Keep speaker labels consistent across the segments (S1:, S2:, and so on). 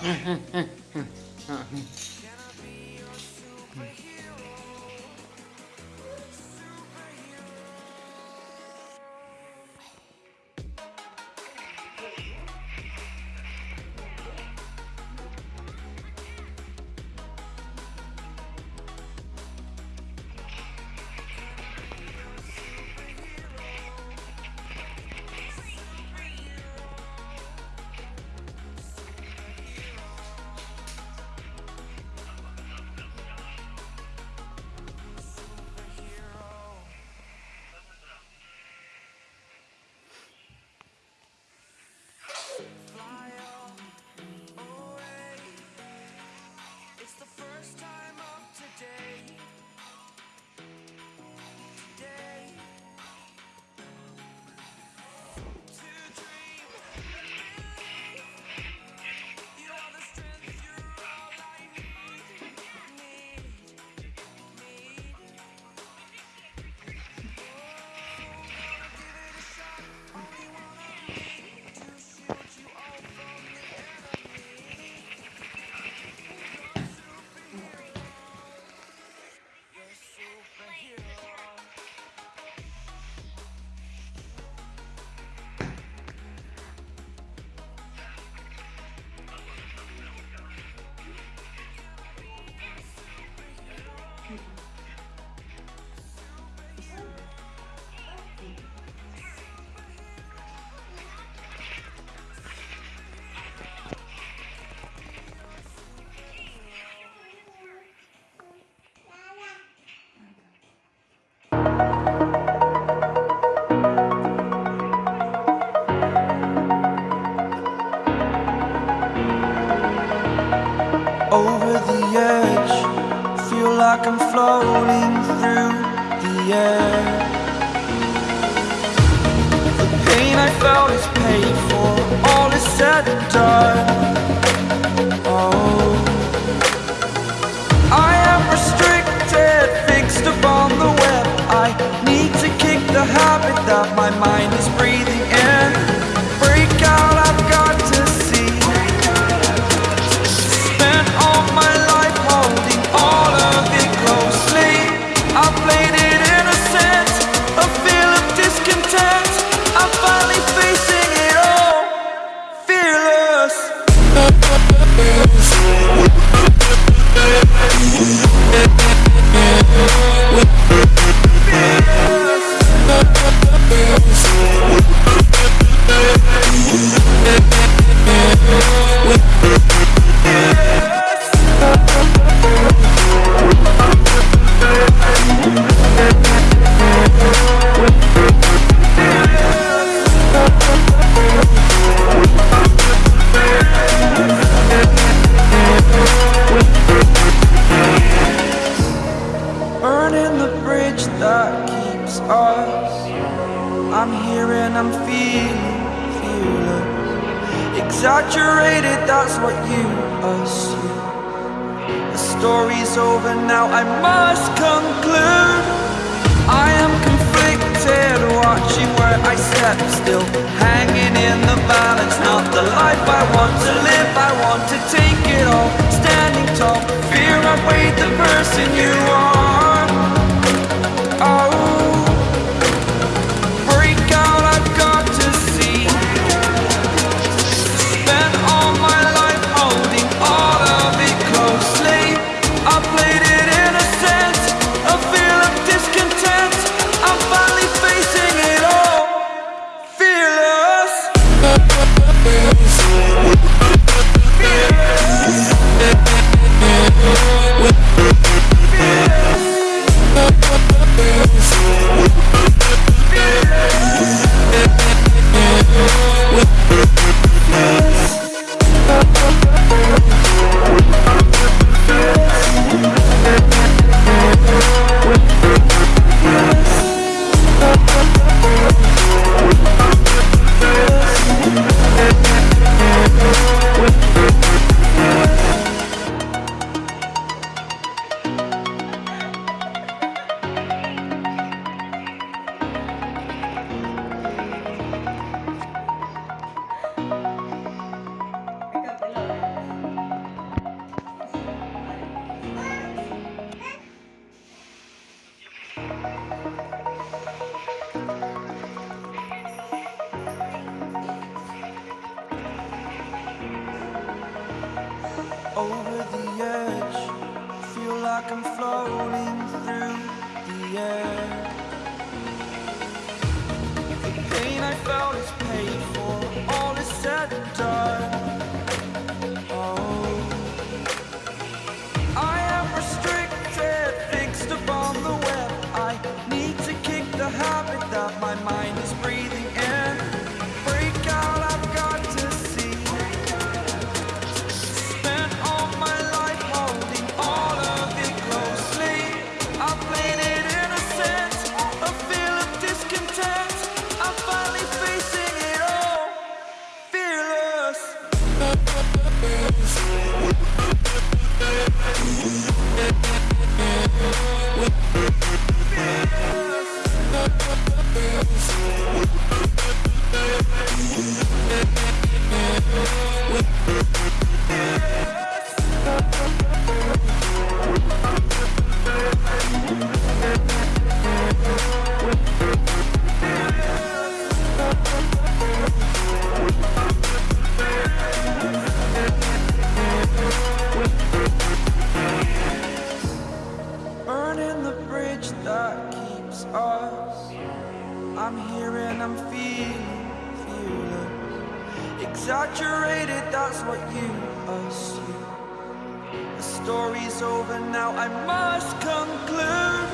S1: 嗯嗯嗯嗯嗯嗯。found Saturated, that's what you assume. The story's over now, I must conclude. I am conflicted, watching where I step. Still Hanging in the balance, not the life I want to live. I want to take it all, standing tall. Fear I weighed the person you are. I'm here and I'm feeling fearless. Exaggerated, that's what you assume. The story's over now, I must conclude.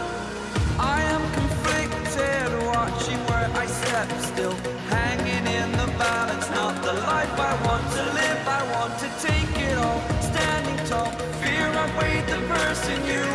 S1: I am conflicted, watching where I step still. Hanging in the balance, not the life I want to live. I want to take it all, standing tall. Fear I weighed the person you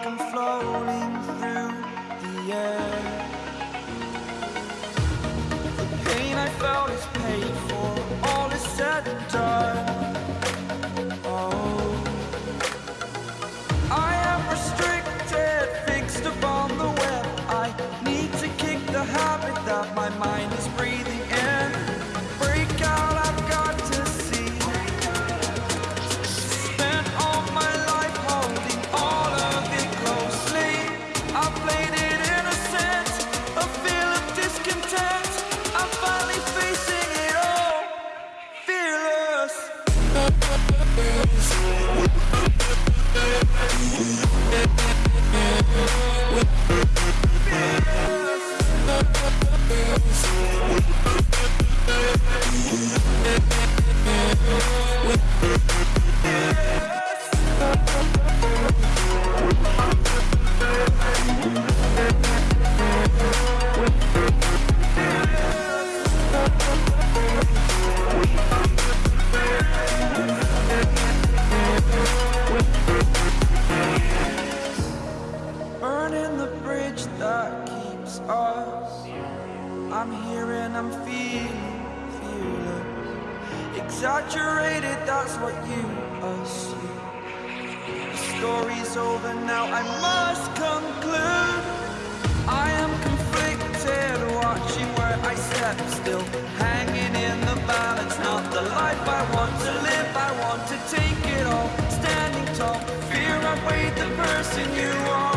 S1: I'm floating through the air. The pain I felt is paid for, all is said and done. Oh, I am restricted, fixed upon the web. I need to kick the habit that my mind what. The story's over now, I must conclude. I am conflicted, watching where I step still. Hanging in the balance, not the life I want to live. I want to take it all, standing tall. Fear I weighed the person you are.